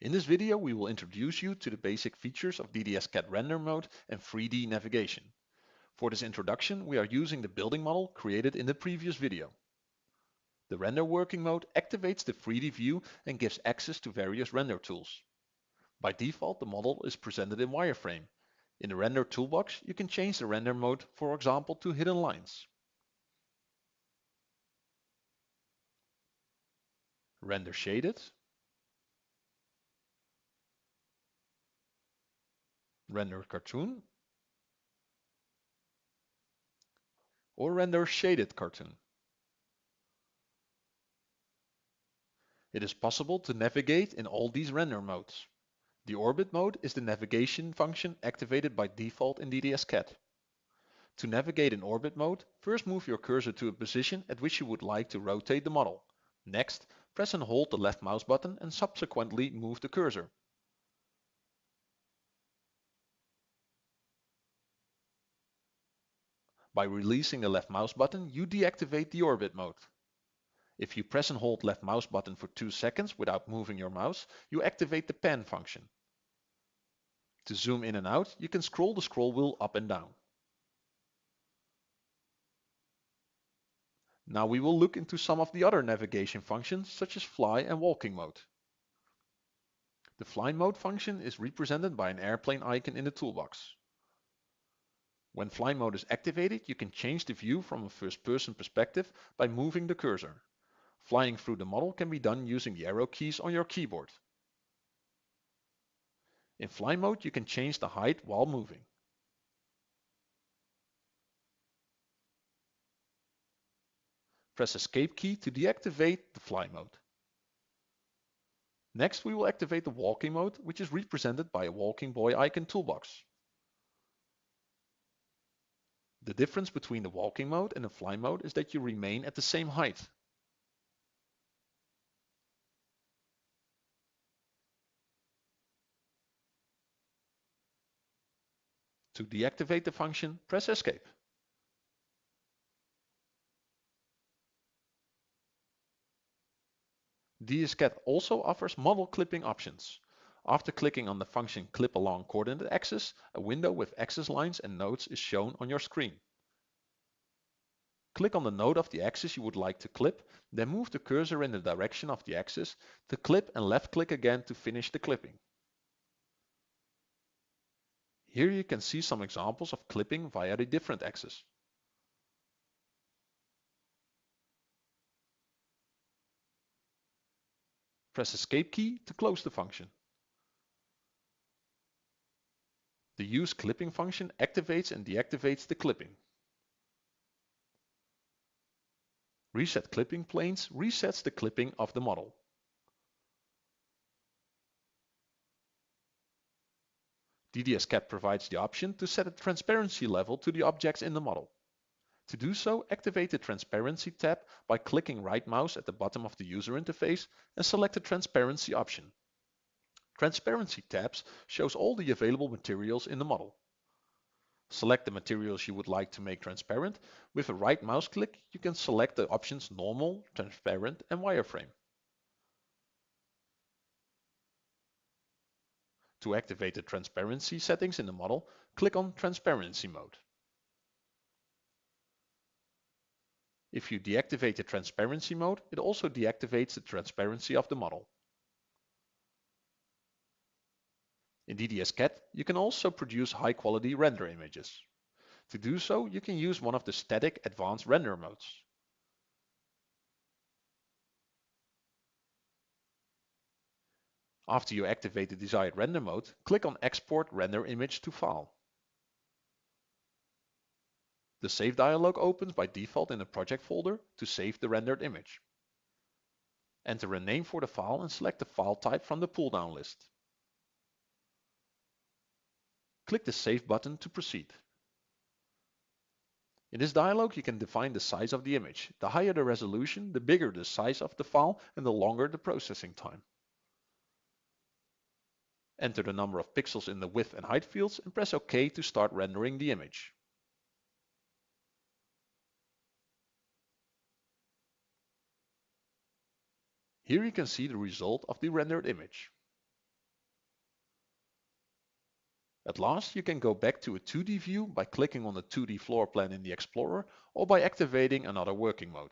In this video we will introduce you to the basic features of DDS-CAD render mode and 3D navigation. For this introduction we are using the building model created in the previous video. The render working mode activates the 3D view and gives access to various render tools. By default the model is presented in wireframe. In the render toolbox you can change the render mode for example to hidden lines. Render shaded render cartoon, or render shaded cartoon. It is possible to navigate in all these render modes. The orbit mode is the navigation function activated by default in DDS-CAD. To navigate in orbit mode, first move your cursor to a position at which you would like to rotate the model. Next, press and hold the left mouse button and subsequently move the cursor. By releasing the left mouse button, you deactivate the orbit mode. If you press and hold left mouse button for 2 seconds without moving your mouse, you activate the pan function. To zoom in and out, you can scroll the scroll wheel up and down. Now we will look into some of the other navigation functions such as fly and walking mode. The fly mode function is represented by an airplane icon in the toolbox. When fly mode is activated, you can change the view from a first-person perspective by moving the cursor. Flying through the model can be done using the arrow keys on your keyboard. In fly mode, you can change the height while moving. Press escape key to deactivate the fly mode. Next, we will activate the walking mode, which is represented by a walking boy icon toolbox. The difference between the walking mode and the fly mode is that you remain at the same height. To deactivate the function, press escape. DDS-CAD also offers model clipping options. After clicking on the function Clip Along Coordinate Axis, a window with axis lines and nodes is shown on your screen. Click on the node of the axis you would like to clip, then move the cursor in the direction of the axis to clip and left click again to finish the clipping. Here you can see some examples of clipping via the different axes. Press Escape key to close the function. The use clipping function activates and deactivates the clipping. Reset clipping planes resets the clipping of the model. DDS-CAD provides the option to set a transparency level to the objects in the model. To do so, activate the Transparency tab by clicking right mouse at the bottom of the user interface and select the Transparency option. Transparency tabs shows all the available materials in the model. Select the materials you would like to make transparent. With a right mouse click, you can select the options Normal, Transparent and Wireframe. To activate the transparency settings in the model, click on Transparency mode. If you deactivate the transparency mode, it also deactivates the transparency of the model. In DDS-CAD, you can also produce high-quality render images. To do so, you can use one of the static advanced render modes. After you activate the desired render mode, click on Export Render Image to File. The Save dialog opens by default in the project folder to save the rendered image. Enter a name for the file and select the file type from the pull-down list. Click the Save button to proceed. In this dialog, you can define the size of the image. The higher the resolution, the bigger the size of the file and the longer the processing time. Enter the number of pixels in the width and height fields and press OK to start rendering the image. Here you can see the result of the rendered image. At last, you can go back to a 2D view by clicking on the 2D floor plan in the Explorer or by activating another working mode.